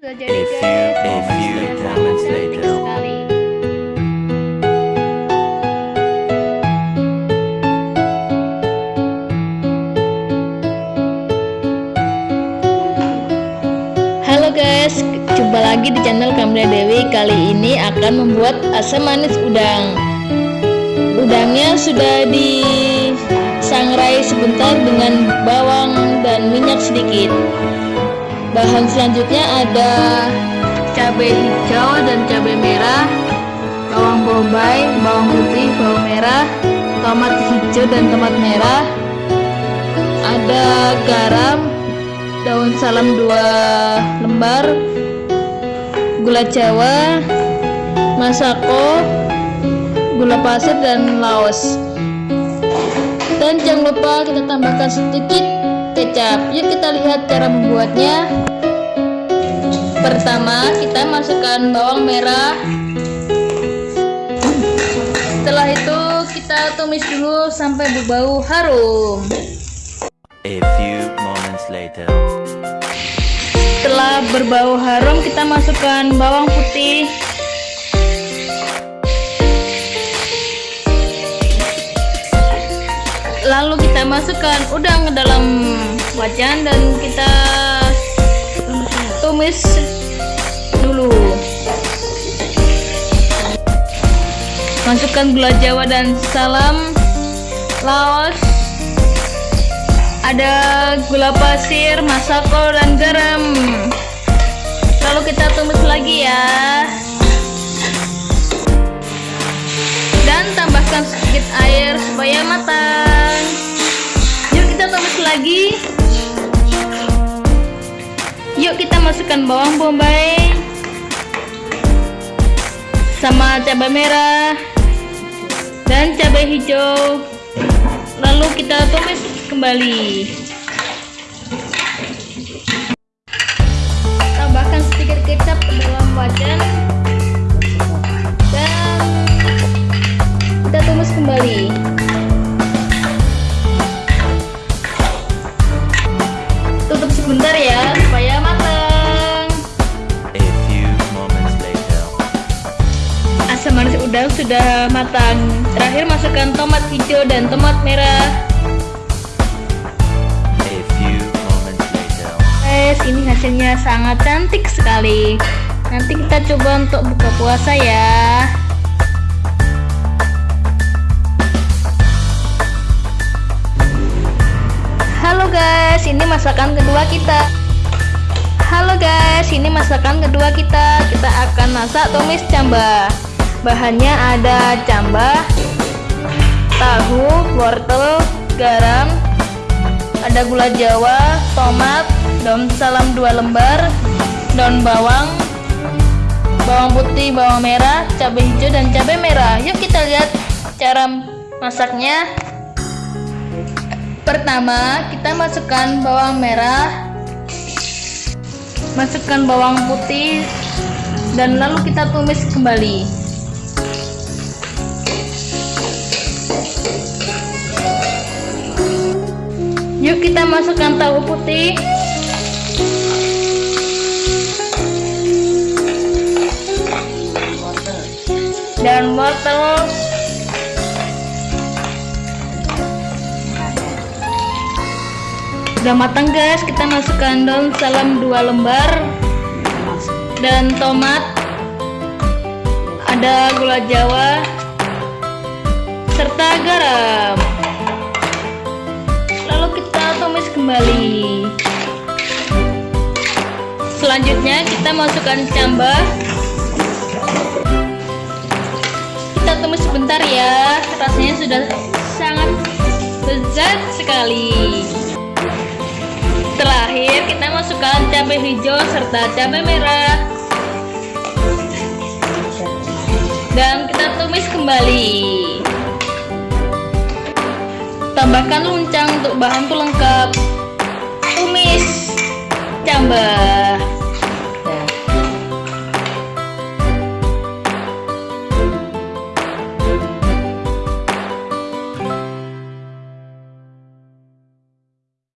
Sudah jadi A few- guys. a few moments Cantik later. sekali. Halo guys, jumpa lagi di channel Kamria Dewi. Kali ini akan membuat asam manis udang. Udangnya sudah disangrai sebentar dengan bawang dan minyak sedikit. Bahan selanjutnya ada cabai hijau dan cabai merah, bawang bombay, bawang putih, bawang merah, tomat hijau dan tomat merah, ada garam, daun salam dua lembar, gula jawa, masako, gula pasir dan laos. Dan jangan lupa kita tambahkan sedikit kecap. Yuk kita lihat cara membuatnya. Pertama, kita masukkan bawang merah. Setelah itu kita tumis dulu sampai berbau harum. A few moments later. Setelah berbau harum, kita masukkan bawang putih. Lalu kita masukkan udang ke dalam wajan dan kita tumis dulu. Masukkan gula jawa dan salam, laos, ada gula pasir, masako dan garam. Lalu kita tumis lagi ya. Dan tambahkan sedikit air supaya matang. Lagi. Yuk kita masukkan bawang bombay sama cabai merah dan cabai hijau. Lalu kita tumis kembali. Sudah matang. Terakhir masukkan tomat hijau dan tomat merah. A few moments later. Guys, ini hasilnya sangat cantik sekali. Nanti kita coba untuk buka puasa ya. Halo guys, ini masakan kedua kita. Halo guys, ini masakan kedua kita. Kita akan masak tumis camba. Bahannya ada camba, tahu, wortel, garam, ada gula jawa, tomat, daun salam dua lembar, daun bawang, bawang putih, bawang merah, cabai hijau dan cabai merah. Yuk kita lihat cara masaknya. Pertama, kita masukkan bawang merah, masukkan bawang putih, dan lalu kita tumis kembali. Yuk kita masukkan tahu putih. Dan wortel. Udah matang guys, kita masukkan daun salam dua lembar dan tomat. Ada gula jawa serta garam kembali. Selanjutnya kita masukkan camba kita tumis sebentar ya rasanya sudah sangat lezat sekali. Terakhir kita masukkan cabai hijau serta cabai merah. Dan kita tumis kembali. Tambahkan luncang untuk bahan tuh lengkap tumis jambal